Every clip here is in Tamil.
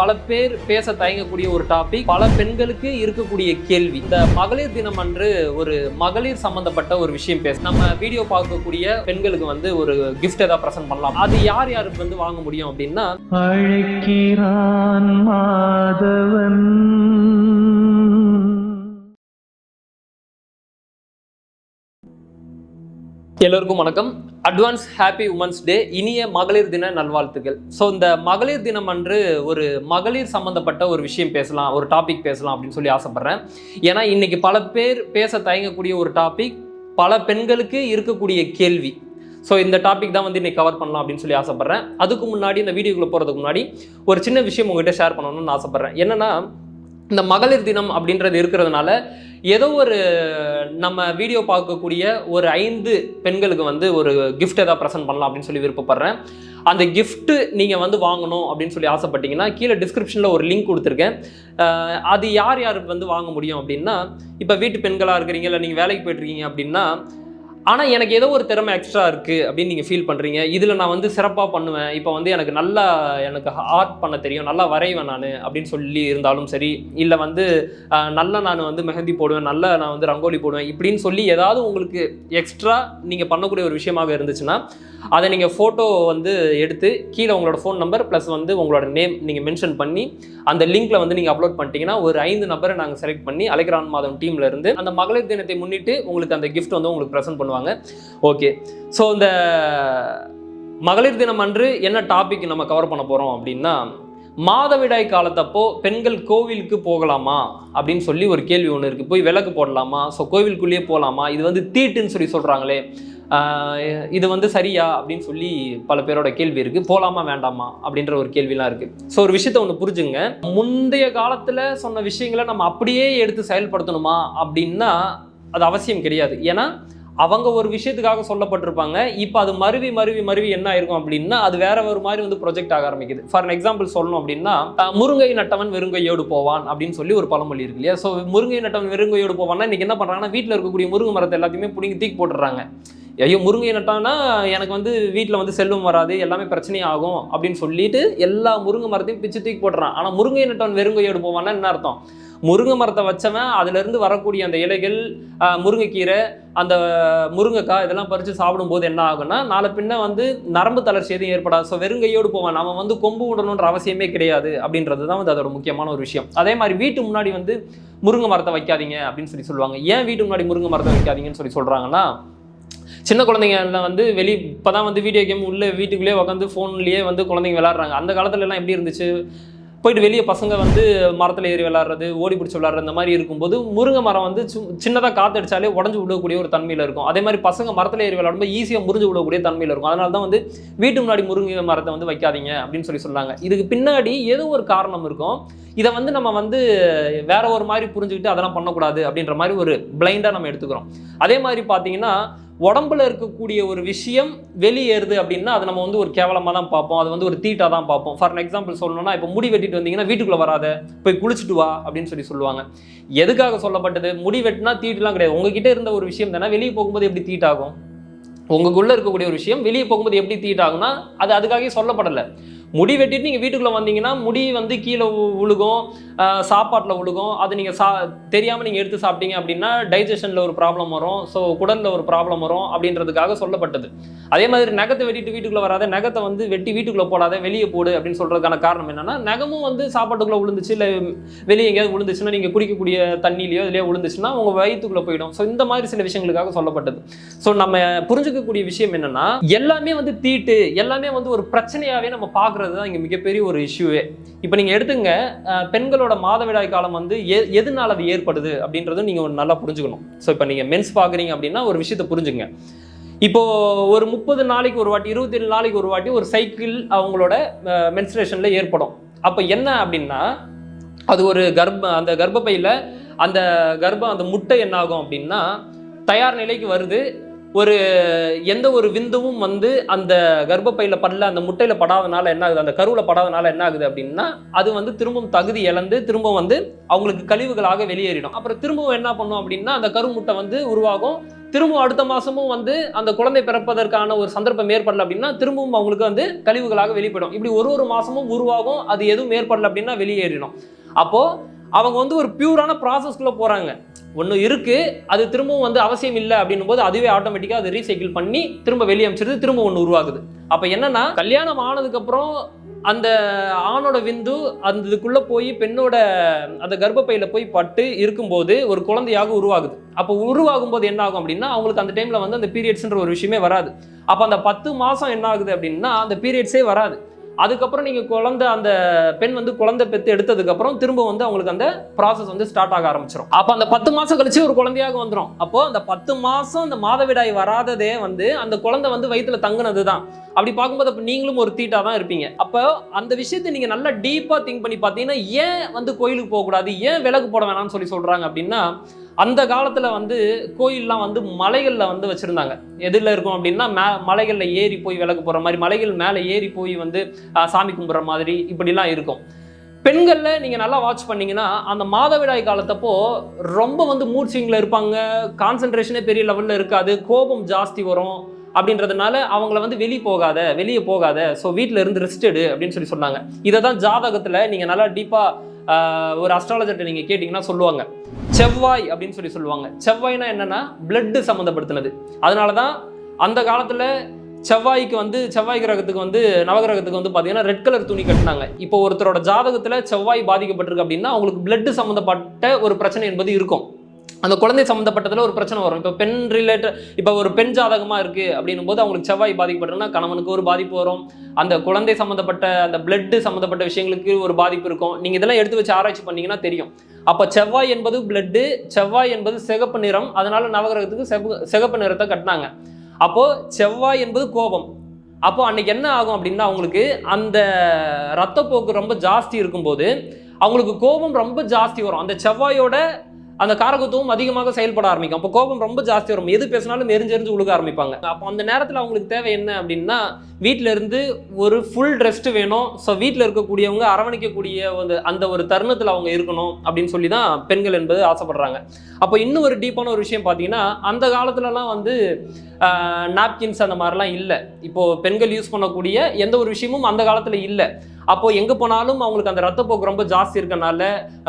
பல பேர் பேச தயங்கக்கூடிய ஒரு டாபிக் பல பெண்களுக்கு இருக்கக்கூடிய கேள்வி. இந்த மகளிர் தினம் அன்று ஒரு மகளிர் சம்பந்தப்பட்ட ஒரு விஷயம் பேச நம்ம வீடியோ பார்க்கக்கூடிய பெண்களுக்கு வந்து ஒரு கிஃப்ட் ஏதாவது ப்ரெசென்ட் பண்ணலாம். அது யார் யாருக்கு வந்து வாங்க முடியும் அப்படின்னா அழைக்கிறான் மாதவன். எல்லோருக்கும் வணக்கம். அட்வான்ஸ் ஹாப்பி உமன்ஸ் டே இனிய மகளிர் தின நல்வாழ்த்துக்கள். ஸோ இந்த மகளிர் தினம் அன்று ஒரு மகளிர் சம்மந்தப்பட்ட ஒரு விஷயம் பேசலாம் ஒரு டாபிக் பேசலாம் அப்படின்னு சொல்லி ஆசைப்பட்றேன். ஏன்னா இன்னைக்கு பல பேர் பேச தயங்கக்கூடிய ஒரு டாபிக் பல பெண்களுக்கு இருக்கக்கூடிய கேள்வி. ஸோ இந்த டாபிக் தான் வந்து இன்றைக்கி கவர் பண்ணலாம் அப்படின்னு சொல்லி ஆசைப்பட்றேன். அதுக்கு முன்னாடி இந்த வீடியோக்குள்ளே போகிறதுக்கு முன்னாடி ஒரு சின்ன விஷயம் உங்ககிட்ட ஷேர் பண்ணணும்னு ஆசைப்பட்றேன். என்னன்னா இந்த மகளிர் தினம் அப்படின்றது இருக்கிறதுனால ஏதோ ஒரு நம்ம வீடியோ பார்க்கக்கூடிய ஒரு ஐந்து பெண்களுக்கு வந்து ஒரு கிஃப்ட் ஏதாவது ப்ரெசென்ட் பண்ணலாம் அப்படின்னு சொல்லி விருப்பப்படுறேன். அந்த கிஃப்ட்டு நீங்கள் வந்து வாங்கணும் அப்படின்னு சொல்லி ஆசைப்பட்டீங்கன்னா கீழே டிஸ்கிரிப்ஷனில் ஒரு லிங்க் கொடுத்துருக்கேன். அது யார் யார் வந்து வாங்க முடியும் அப்படின்னா இப்போ வீட்டு பெண்களாக இருக்கிறீங்க இல்லை நீங்கள் வேலைக்கு போய்ட்டுருக்கீங்க அப்படின்னா ஆனால் எனக்கு ஏதோ ஒரு திறமை எக்ஸ்ட்ரா இருக்குது அப்படின்னு நீங்கள் ஃபீல் பண்ணுறீங்க இதில் நான் வந்து சிறப்பாக பண்ணுவேன். இப்போ வந்து எனக்கு நல்லா எனக்கு ஆர்ட் பண்ண தெரியும். நல்லா வரைவேன் நான் அப்படின்னு சொல்லி இருந்தாலும் சரி இல்லை வந்து நல்லா நான் வந்து மெஹந்தி போடுவேன் நல்லா நான் வந்து ரங்கோலி போடுவேன் இப்படின்னு சொல்லி ஏதாவது உங்களுக்கு எக்ஸ்ட்ரா நீங்கள் பண்ணக்கூடிய ஒரு விஷயமாக இருந்துச்சுன்னா அதை நீங்கள் ஃபோட்டோ வந்து எடுத்து கீழே உங்களோட ஃபோன் நம்பர் ப்ளஸ் வந்து உங்களோட நேம் நீங்கள் மென்ஷன் பண்ணி அந்த லிங்க்கில் வந்து நீங்கள் அப்லோட் பண்ணிட்டீங்கன்னா ஒரு ஐந்து நபரை நாங்கள் செலக்ட் பண்ணி அலைக்ரான் மாதம் டீம்லேருந்து அந்த மகளிர் தினத்தை முன்னிட்டு உங்களுக்கு அந்த கிஃப்ட் வந்து உங்களுக்கு ப்ரெசென்ட் பண்ணுவாங்க. ஓகே ஸோ இந்த மகளிர் தினம் அன்று என்ன டாபிக் நம்ம கவர் பண்ண போகிறோம் அப்படின்னா மாதவிடாய் காலத்தப்போ பெண்கள் கோவிலுக்கு போகலாமா அப்படின்னு சொல்லி ஒரு கேள்வி ஒன்று இருக்குது போய் விளக்கு போடலாமா? ஸோ கோவிலுக்குள்ளேயே போகலாமா இது வந்து தீட்டுன்னு சொல்லி சொல்கிறாங்களே இது வந்து சரியா அப்படின்னு சொல்லி பல பேரோட கேள்வி இருக்குது போகலாமா வேண்டாமா அப்படின்ற ஒரு கேள்விலாம் இருக்குது ஸோ ஒரு விஷயத்த ஒன்று புரிஞ்சுங்க. முந்தைய காலத்தில் சொன்ன விஷயங்களை நம்ம அப்படியே எடுத்து செயல்படுத்தணுமா அப்படின்னா அது அவசியம் கிடையாது. ஏன்னா அவங்க ஒரு விஷயத்துக்காக சொல்லப்பட்டிருப்பாங்க. இப்போ அது மருவி மருவி மருவி என்ன ஆயிருக்கும் அப்படின்னா அது வேற ஒரு மாதிரி வந்து ப்ரொஜெக்ட் ஆக ஆரம்பிக்குது. ஃபார் எக்ஸாம்பிள் சொல்லணும் அப்படின்னா முருங்கை நட்டவன் வெறுங்கையோடு போவான் அப்படின்னு சொல்லி ஒரு பழமொழி இருக்கு இல்லையா? ஸோ முருங்கை நட்டவன் வெறுங்கையோடு போவான்னா இன்னைக்கு என்ன பண்ணுறாங்கன்னா வீட்டில் இருக்கக்கூடிய முருங்கை மரத்தை எல்லாத்தையுமே பிடிங்கி தூக்கி போட்டுறாங்க. ஐயோ முருங்கை நட்டானா எனக்கு வந்து வீட்டில் வந்து செல்வம் வராது எல்லாமே பிரச்சனையாகும் அப்படின்னு சொல்லிட்டு எல்லா முருங்கை மரத்தையும் பிச்சு தூக்கி போட்டுறான். ஆனால் முருங்கை நட்டவன் வெறுங்கையோடு போவான்னா என்ன அர்த்தம்? முருங்கை மரத்தை வச்சவன் அதுலேருந்து வரக்கூடிய அந்த இலைகள் முருங்கைக்கீரை அந்த முருங்கைக்காய் இதெல்லாம் பறித்து சாப்பிடும்போது என்ன ஆகும்னா நாளை பின்ன வந்து நரம்பு தளர்ச்சி எதுவும் ஏற்படாது. ஸோ வெறுங்கையோடு போவான். நம்ம வந்து கொம்பு விடணுன்ற அவசியமே கிடையாது அப்படின்றது தான் வந்து அதோட முக்கியமான ஒரு விஷயம். அதே மாதிரி வீட்டு முன்னாடி வந்து முருங்கை மரத்தை வைக்காதீங்க அப்படின்னு சொல்லி சொல்லுவாங்க. ஏன் வீட்டு முன்னாடி முருங்கை மரத்தை வைக்காதீங்கன்னு சொல்லி சொல்கிறாங்கன்னா சின்ன குழந்தைங்க எல்லாம் வந்து வெளி இப்போ தான் வந்து வீடியோ கேம் உள்ளே வீட்டுக்குள்ளேயே உட்காந்து ஃபோன்லேயே வந்து குழந்தைங்க விளாட்றாங்க அந்த காலத்துலலாம் எப்படி இருந்துச்சு? போயிட்டு வெளியே பசங்க வந்து மரத்தில் ஏறி விளாட்றது ஓடி பிடிச்சி விளாட்றது இந்த மாதிரி இருக்கும்போது முருங்கை மரம் வந்து சின்னதாக காத்தடிச்சாலே உடஞ்சு விடக்கூடிய ஒரு தன்மையில் இருக்கும். அதே மாதிரி பசங்க மரத்தில் ஏறி விளாடும்போது ஈஸியாக முறிஞ்சு விடக்கூடிய தன்மையில் இருக்கும். அதனால தான் வந்து வீட்டு முன்னாடி முருங்கை மரத்தை வந்து வைக்காதீங்க அப்படின்னு சொல்லி சொன்னாங்க. இதுக்கு பின்னாடி ஏதோ ஒரு காரணம் இருக்கும். இதை வந்து நம்ம வந்து வேற ஒரு மாதிரி புரிஞ்சுக்கிட்டு அதெல்லாம் பண்ணக்கூடாது அப்படின்ற மாதிரி ஒரு பிளைண்டாக நம்ம எடுத்துக்கிறோம். அதே மாதிரி பார்த்தீங்கன்னா உடம்புல இருக்கக்கூடிய ஒரு விஷயம் வெளியேறுது அப்படின்னா அது நம்ம வந்து ஒரு கேவலமாக தான் பார்ப்போம். அது வந்து ஒரு தீட்டாக தான் பார்ப்போம். ஃபார் எக்ஸாம்பிள் சொல்லணும்னா இப்போ முடி வெட்டிட்டு வந்தீங்கன்னா வீட்டுக்குள்ளே வராத போய் குளிச்சுட்டு வா அப்படின்னு சொல்லி சொல்லுவாங்க. எதுக்காக சொல்லப்பட்டது? முடி வெட்டினா தீட்டுலாம் கிடையாது. உங்ககிட்ட இருந்த ஒரு விஷயம் தானே வெளியே போகும்போது எப்படி தீட்டாகும்? உங்களுக்குள்ளே இருக்கக்கூடிய ஒரு விஷயம் வெளியே போகும்போது எப்படி தீட்டாகும்னா அது அதுக்காகவே சொல்லப்படலை. முடி வெட்டிட்டு நீங்கள் வீட்டுக்குள்ளே வந்தீங்கன்னா முடி வந்து கீழே உழுகும் சாப்பாட்டில் உழுகும். அது நீங்கள் சா தெரியாமல் நீங்கள் எடுத்து சாப்பிட்டீங்க அப்படின்னா டைஜஷனில் ஒரு ப்ராப்ளம் வரும். ஸோ குடலில் ஒரு ப்ராப்ளம் வரும் அப்படின்றதுக்காக சொல்லப்பட்டது. அதே மாதிரி நகத்தை வெட்டிட்டு வீட்டுக்குள்ளே வராத நகத்தை வந்து வெட்டி வீட்டுக்குள்ளே போடாத வெளியே போடு அப்படின்னு சொல்கிறதுக்கான காரணம் என்னென்னா நகமும் வந்து சாப்பாட்டுக்குள்ளே விழுந்துச்சு இல்லை வெளியே எங்கேயாவது விழுந்துச்சுன்னா நீங்கள் குடிக்கக்கூடிய தண்ணியிலையோ இதுலையோ விழுந்துச்சுன்னா உங்கள் வயிற்றுக்குள்ளே போயிடும். ஸோ இந்த மாதிரி சில விஷயங்களுக்காக சொல்லப்பட்டது. ஸோ நம்ம புரிஞ்சுக்கக்கூடிய விஷயம் என்னென்னா எல்லாமே வந்து தீட்டு எல்லாமே வந்து ஒரு பிரச்சனையாகவே நம்ம பார்க்குறது தான் இங்கே மிகப்பெரிய ஒரு இஷ்யூவே. இப்போ நீங்கள் எடுத்துங்க பெண்களோட மாதவிடாய் காலம் வந்து எ எதனால் அது ஏற்படுது அப்படின்றதும் நீங்கள் நல்லா புரிஞ்சுக்கணும். ஸோ இப்போ நீங்கள் மென்ஸ் பார்க்குறீங்க அப்படின்னா ஒரு விஷயத்தை புரிஞ்சுங்க. இப்போது ஒரு முப்பது நாளைக்கு ஒரு வாட்டி இருபத்தி ஏழு நாளைக்கு ஒரு வாட்டி ஒரு சைக்கிள் அவங்களோட மென்ஸ்ட்ரேஷனில் ஏற்படும். அப்போ என்ன அப்படின்னா அது ஒரு கர்ப்ப அந்த கர்ப்பப்பையில் அந்த கர்ப்பம் அந்த முட்டை என்னாகும் அப்படின்னா தயார் நிலைக்கு வருது. ஒரு எந்த ஒரு விந்துவும் வந்து அந்த கர்ப்பப்பையில் படல அந்த முட்டையில் படாதனால என்ன ஆகுது? அந்த கருவில் படாதனால என்ன ஆகுது அப்படின்னா அது வந்து திரும்பவும் தகுதி இழந்து திரும்ப வந்து அவங்களுக்கு கழிவுகளாக வெளியேறிடும். அப்புறம் திரும்பவும் என்ன பண்ணும் அப்படின்னா அந்த கரு முட்டை வந்து உருவாகும். திரும்பவும் அடுத்த மாதமும் வந்து அந்த குழந்தை பிறப்பதற்கான ஒரு சந்தர்ப்பம் ஏற்படல அப்படின்னா திரும்பவும் அவங்களுக்கு வந்து கழிவுகளாக வெளிப்படும். இப்படி ஒரு ஒரு மாதமும் உருவாகும். அது எதுவும் ஏற்படல அப்படின்னா வெளியேறிடும். அப்போது அவங்க வந்து ஒரு பியூரான ப்ராசஸ்க்குள்ள போகிறாங்க ஒன்று இருக்குது அது திரும்பவும் வந்து அவசியம் இல்லை அப்படின்னும் போது அதுவே ஆட்டோமேட்டிக்காக அதை ரீசைக்கிள் பண்ணி திரும்ப வெளியே அமைச்சிருது திரும்ப ஒன்று உருவாகுது. அப்போ என்னன்னா கல்யாணம் ஆனதுக்கப்புறம் அந்த ஆணோட விந்து அந்த இதுக்குள்ளே போய் பெண்ணோட அந்த கர்ப்பப்பையில் போய் பட்டு இருக்கும்போது ஒரு குழந்தையாக உருவாகுது. அப்போ உருவாகும் போது என்ன ஆகும் அப்படின்னா அவங்களுக்கு அந்த டைமில் வந்து அந்த பீரியட்ஸ்ன்ற ஒரு விஷயமே வராது. அப்போ அந்த பத்து மாதம் என்ன ஆகுது அப்படின்னா அந்த பீரியட்ஸே வராது. அதுக்கப்புறம் நீங்கள் குழந்தை அந்த பெண் வந்து குழந்தை பெற்று எடுத்ததுக்கப்புறம் திரும்ப வந்து அவங்களுக்கு அந்த ப்ராசஸ் வந்து ஸ்டார்ட் ஆக ஆரம்பிச்சிடும் அப்போ அந்த பத்து மாதம் கழிச்சு ஒரு குழந்தையாக வந்துடும் அப்போ அந்த பத்து மாதம் அந்த மாதவிடாய் வராததே வந்து அந்த குழந்தை வந்து வயிற்றுல தங்குனது தான் அப்படி பார்க்கும்போது அப்போ நீங்களும் ஒரு தீட்டாக தான் இருப்பீங்க. அப்போ அந்த விஷயத்தை நீங்கள் நல்லா டீப்பாக திங்க் பண்ணி பார்த்தீங்கன்னா ஏன் வந்து கோயிலுக்கு போகக்கூடாது? ஏன் விலகு போட வேணாம்னு சொல்லி சொல்கிறாங்க அப்படின்னா அந்த காலத்தில் வந்து கோயில்லாம் வந்து மலைகளில் வந்து வச்சுருந்தாங்க. எதில் இருக்கும் அப்படின்னா மே மலைகளில் ஏறி போய் விளக்கு போகிற மாதிரி மலைகள் மேலே ஏறி போய் வந்து சாமி கும்பிட்ற மாதிரி இப்படிலாம் இருக்கும். பெண்களில் நீங்கள் நல்லா வாட்ச் பண்ணிங்கன்னா அந்த மாதவிடாய் காலத்தப்போ ரொம்ப வந்து மூட் ஸ்விங்கில் இருப்பாங்க. கான்சென்ட்ரேஷனே பெரிய லெவலில் இருக்காது. கோபம் ஜாஸ்தி வரும். அப்படின்றதுனால அவங்கள வந்து வெளியே போகாத வெளியே போகாத. ஸோ வீட்டில் இருந்து ரெஸ்டடு அப்படின்னு சொல்லி சொன்னாங்க. இதை தான் ஜாதகத்தில் நீங்கள் நல்லா டீப்பாக ஒரு அஸ்ட்ராலஜர்கிட்ட நீங்கள் கேட்டிங்கன்னா சொல்லுவாங்க. செவ்வாய் அப்படின்னு சொல்லி சொல்லுவாங்க. செவ்வாய்னா என்னன்னா பிளட்டு சம்மந்தப்படுத்தினது அதனால தான் அந்த காலத்தில் செவ்வாய்க்கு வந்து செவ்வாய் கிரகத்துக்கு வந்து நவகிரகத்துக்கு வந்து பார்த்தீங்கன்னா ரெட் கலர் துணி கட்டினாங்க. இப்போ ஒருத்தரோட ஜாதகத்தில் செவ்வாய் பாதிக்கப்பட்டிருக்கு அப்படின்னா அவங்களுக்கு பிளட்டு சம்மந்தப்பட்ட ஒரு பிரச்சனை என்பது இருக்கும். அந்த குழந்தை சம்மந்தப்பட்டதில் ஒரு பிரச்சனை வரும். இப்போ பெண் ரிலேட்டட் இப்போ ஒரு பெண் ஜாதகமாக இருக்குது அப்படின்னும் போது அவங்களுக்கு செவ்வாய் பாதிக்கப்பட்டோம்னா கணவனுக்கு ஒரு பாதிப்பு வரும். அந்த குழந்தை சம்மந்தப்பட்ட அந்த பிளட்டு சம்மந்தப்பட்ட விஷயங்களுக்கு ஒரு பாதிப்பு இருக்கும். நீங்கள் இதெல்லாம் எடுத்து வச்சு ஆராய்ச்சி பண்ணீங்கன்னா தெரியும். அப்போ செவ்வாய் என்பது பிளட்டு செவ்வாய் என்பது சிகப்பு நிறம். அதனால் நவகிரகத்துக்கு செவ சிகப்பு நிறத்தை கட்டினாங்க. அப்போது செவ்வாய் என்பது கோபம். அப்போ அன்னைக்கு என்ன ஆகும் அப்படின்னா அவங்களுக்கு அந்த ரத்தப்போக்கு ரொம்ப ஜாஸ்தி இருக்கும்போது அவங்களுக்கு கோபம் ரொம்ப ஜாஸ்தி வரும். அந்த செவ்வாயோட அந்த காரகத்துவம் அதிகமாக செயல்பட ஆரம்பிக்கும். அப்போ கோபம் ரொம்ப ஜாஸ்தி வரும். எது பேசினாலும் எரிஞ்செறிஞ்சு உழுக ஆரம்பிப்பாங்க. அப்போ அந்த நேரத்தில் அவங்களுக்கு தேவை என்ன அப்படின்னா வீட்டிலேருந்து ஒரு ஃபுல் ரெஸ்ட் வேணும். ஸோ வீட்டில் இருக்கக்கூடியவங்க அரவணைக்கக்கூடிய அந்த அந்த ஒரு தருணத்தில் அவங்க இருக்கணும் அப்படின்னு சொல்லி தான் பெண்கள் என்பது ஆசைப்படுறாங்க. அப்போ இன்னும் ஒரு டீப்பான ஒரு விஷயம் பார்த்தீங்கன்னா அந்த காலத்துலலாம் வந்து நாப்கின்ஸ் அந்த மாதிரிலாம் இல்லை. இப்போது பெண்கள் யூஸ் பண்ணக்கூடிய எந்த ஒரு விஷயமும் அந்த காலத்தில் இல்லை. அப்போ எங்கே போனாலும் அவங்களுக்கு அந்த ரத்தப்போக்கு ரொம்ப ஜாஸ்தி இருக்கனால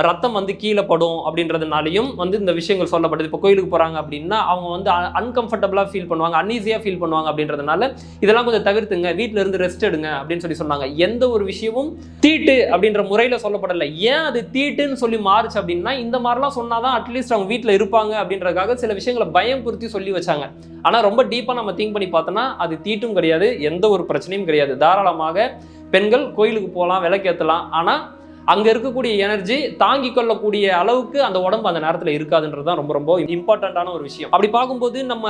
ரத்தம் வந்து கீழே படும் அப்படின்றதுனாலையும் வந்து இந்த விஷயங்கள் சொல்லப்படுது. இப்போ கோயிலுக்கு போகிறாங்க அப்படின்னா அவங்க வந்து அன்கம்ஃபர்டபுளாக ஃபீல் பண்ணுவாங்க அன்ஈஸியாக ஃபீல் பண்ணுவாங்க அப்படின்றதுனால இதெல்லாம் கொஞ்சம் தவிர்த்துங்க வீட்டில் இருந்து ரெஸ்ட் எடுங்க அப்படின்னு சொல்லி சொன்னாங்க. எந்த ஒரு விஷயமும் தீட்டு அப்படின்ற முறையில் சொல்லப்படலை. ஏன் அது தீட்டுன்னு சொல்லி மாறுச்சு அப்படின்னா இந்த மாதிரிலாம் சொன்னாதான் அட்லீஸ்ட் அவங்க வீட்டில் இருப்பாங்க அப்படின்றதுக்காக சில விஷயங்களை பயம் பொருத்தி சொல்லி வச்சாங்க. ஆனால் ரொம்ப டீப்பாக நம்ம திங்க் பண்ணி பார்த்தோன்னா அது தீட்டும் கிடையாது எந்த ஒரு பிரச்சனையும் கிடையாது. தாராளமாக பெண்கள் கோயிலுக்கு போகலாம் விளக்கேற்றலாம் ஆனால் அங்கே இருக்கக்கூடிய எனர்ஜி தாங்கி கொள்ளக்கூடிய அளவுக்கு அந்த உடம்பு அந்த நேரத்தில் இருக்காதுன்றது தான் ரொம்ப ரொம்ப இம்பார்ட்டண்ட்டான ஒரு விஷயம். அப்படி பார்க்கும்போது நம்ம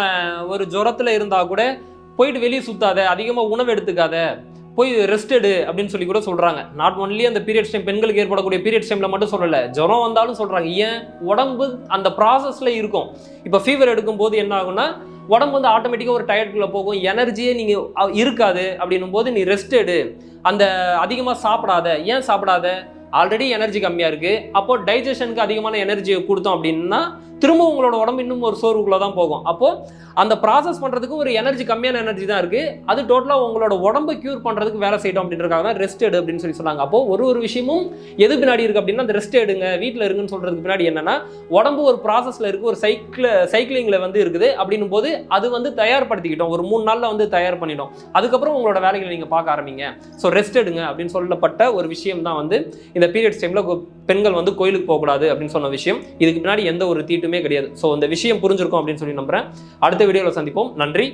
ஒரு ஜுரத்தில் இருந்தால் கூட போயிட்டு வெளியே சுத்தாத அதிகமாக உணவு எடுத்துக்காத போய் ரெஸ்ட் எடு அப்படின்னு சொல்லி கூட சொல்கிறாங்க நாட் ஒன்லி அந்த பீரியட்ஸ் டைம் பெண்களுக்கு ஏற்படக்கூடிய பீரியட்ஸ் டைமில் மட்டும் சொல்லலை ஜுரம் வந்தாலும் சொல்கிறாங்க ஏன்? உடம்பு அந்த ப்ராசஸில் இருக்கும். இப்போ ஃபீவர் எடுக்கும்போது என்ன ஆகுன்னா உடம்பு வந்து ஆட்டோமேட்டிக்காக ஒரு டயர்டுக்குள்ளே போகும். எனர்ஜியே நீங்கள் இருக்காது அப்படின்னும் போது நீ ரெஸ்ட் எடு. அந்த அதிகமாக சாப்பிடாத. ஏன் சாப்பிடாத? ஆல்ரெடி எனர்ஜி கம்மியாக இருக்குது அப்போது டைஜஷனுக்கு அதிகமான எனர்ஜியை கொடுத்தோம் அப்படின்னா திரும்ப உங்களோட உடம்பு இன்னும் ஒரு சோர்வுக்குள்ளே தான் போகும். அப்போது அந்த ப்ராசஸ் பண்ணுறதுக்கு ஒரு எனர்ஜி கம்மியான எனர்ஜி தான் இருக்குது அது டோட்டலாக உங்களோட உடம்பை க்யூர் பண்ணுறதுக்கு வேலை செய்யட்டும் அப்படின்றக்காக தான் ரெஸ்ட் எடு அப்படின்னு சொல்லி சொன்னாங்க. அப்போ ஒரு ஒரு விஷயமும் எது பின்னாடி இருக்குது அப்படின்னா அந்த ரெஸ்ட் எடுங்க வீட்டில் இருங்கன்னு சொல்கிறதுக்கு பின்னாடி என்னென்னா உடம்பு ஒரு ப்ராசஸில் இருக்குது ஒரு சைக்கிள் சைக்கிளிங்கில் வந்து இருக்குது அப்படின்னும் போது அது வந்து தயார்படுத்திக்கிட்டோம். ஒரு மூணு நாளில் வந்து தயார் பண்ணிட்டோம். அதுக்கப்புறம் உங்களோட வேலைகளை நீங்கள் பார்க்க ஆரம்பிங்க. ஸோ ரெஸ்ட் எடுங்க அப்படின்னு சொல்லப்பட்ட ஒரு விஷயம் தான் வந்து இந்த பீரியட்ஸ் டைமில் பெண்கள் வந்து கோயிலுக்கு போகக்கூடாது அப்படின்னு சொன்ன விஷயம். இதுக்கு பின்னாடி எந்த ஒரு தீட்டுமே கிடையாது. ஸோ இந்த விஷயம் புரிஞ்சிருக்கும் அப்படின்னு சொல்லி நம்புறேன். அடுத்த வீடியோவில் சந்திப்போம். நன்றி.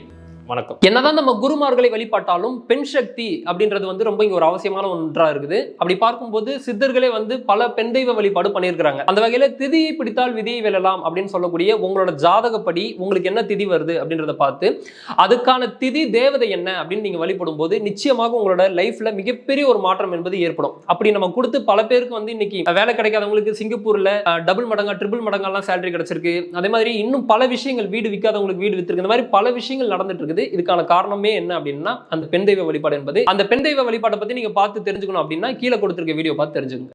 வணக்கம். என்னதான் நம்ம குருமார்களை வழிபாட்டாலும் பெண் சக்தி அப்படின்றது வந்து ரொம்ப இங்க ஒரு அவசியமான ஒன்றா இருக்குது. அப்படி பார்க்கும்போது சித்தர்களே வந்து பல பெண் தெய்வ வழிபாடு பண்ணியிருக்கிறாங்க. அந்த வகையில திதியை பிடித்தால் விதியை வெல்லலாம் அப்படின்னு சொல்லக்கூடிய உங்களோட ஜாதகப்படி உங்களுக்கு என்ன திதி வருது அப்படின்றத பார்த்து அதுக்கான திதி தேவதை என்ன அப்படின்னு நீங்க வழிபடும் போது நிச்சயமாக உங்களோட லைஃப்ல மிகப்பெரிய ஒரு மாற்றம் என்பது ஏற்படும். அப்படி நம்ம கொடுத்து பல பேருக்கு வந்து இன்னைக்கு வேலை கிடைக்காதவங்களுக்கு சிங்கப்பூர்ல டபுள் மடங்கா ட்ரிபிள் மடங்கெல்லாம் சேலரி கிடைச்சிருக்கு. அதே மாதிரி இன்னும் பல விஷயங்கள் வீடு விற்காதவங்களுக்கு வீடு வித்திருக்கு. இந்த மாதிரி பல விஷயங்கள் நடந்துட்டு இருக்குது. இதுக்கான காரணமே என்ன அப்படின்னா அந்த பெண் தெய்வ வழிபாடு என்பது. அந்த பெண் தெய்வ வழிபாட்டை பத்தி நீங்க பார்த்து தெரிஞ்சுக்கணும் அப்படின்னா கீழே கொடுத்திருக்க வீடியோ பார்த்து தெரிஞ்சுக்கோங்க.